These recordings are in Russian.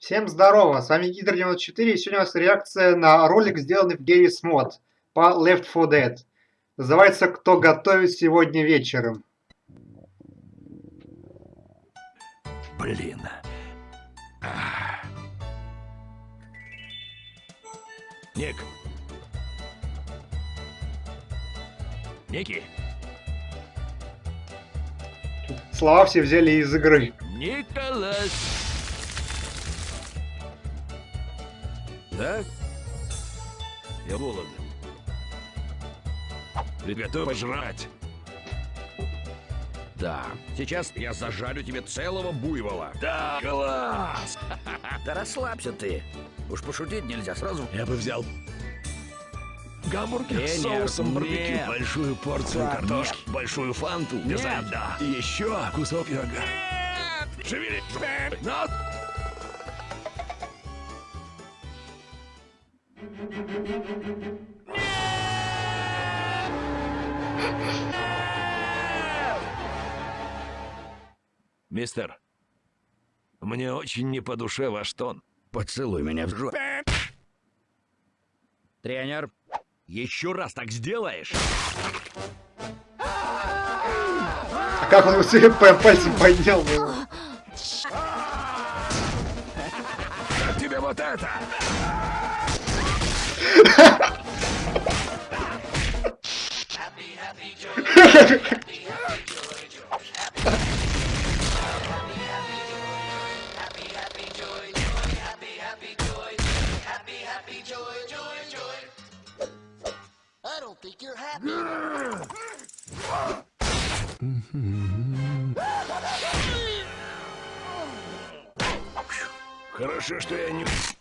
Всем здорово, с вами Гидр94, и сегодня у нас реакция на ролик, сделанный в Garry's Mod по Left 4 Dead. Называется «Кто готовит сегодня вечером». Блин. Ник. Ники. Слова все взяли из игры. Николас. Да? Я голоден. Приготовь пожрать. Да. Сейчас я зажарю тебе целого буйвола. Да, класс! Да расслабься ты. Уж пошутить нельзя сразу. Я бы взял гамбургер с Тренер, соусом барбекю, нет. большую порцию Ладно. картошки, большую фанту, Нет. льда. И еще кусок пирога. Шевели! На! Мистер, мне очень не по душе ваш тон. Поцелуй меня в жопу. Тренер, Еще раз так сделаешь? А как он себе пальцем поднял? тебе вот это? Хорошо, что я не...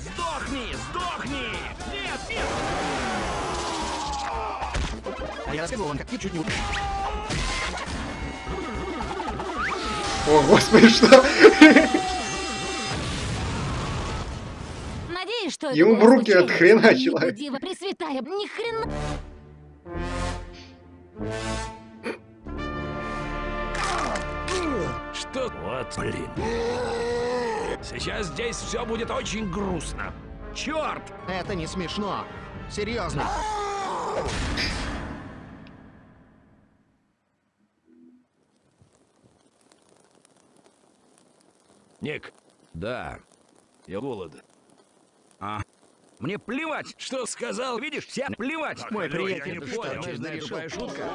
Сдохни! Сдохни! Нет, нет! а я рассказывал вам, как ты чуть не... уб- О, господи, что? Надеюсь, что Ему в руки случайно. отхреначило. Ебу, Дива Пресвятая, ни хрена. Что? Вот, блин. Сейчас здесь все будет очень грустно. Черт! Это не смешно. Серьезно. Ник. Да. Я голоден. А? Мне плевать, Что сказал? видишь, всем плевать, Так, мой я приятель. не Ты что, понял. не Тупая что- шутка.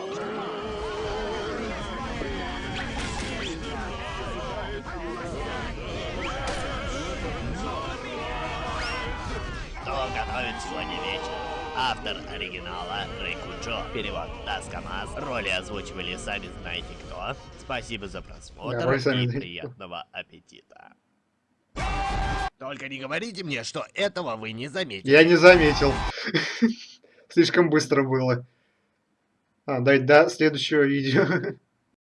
Сегодня вечер? Автор оригинала Рэй Куджо. Перевод Даскамаз. Роли озвучивали сами знаете кто. Спасибо за просмотр Да, и приятного аппетита. Только не говорите мне, что этого вы не заметили. Я не заметил. Слишком быстро было. А, дай до следующего видео.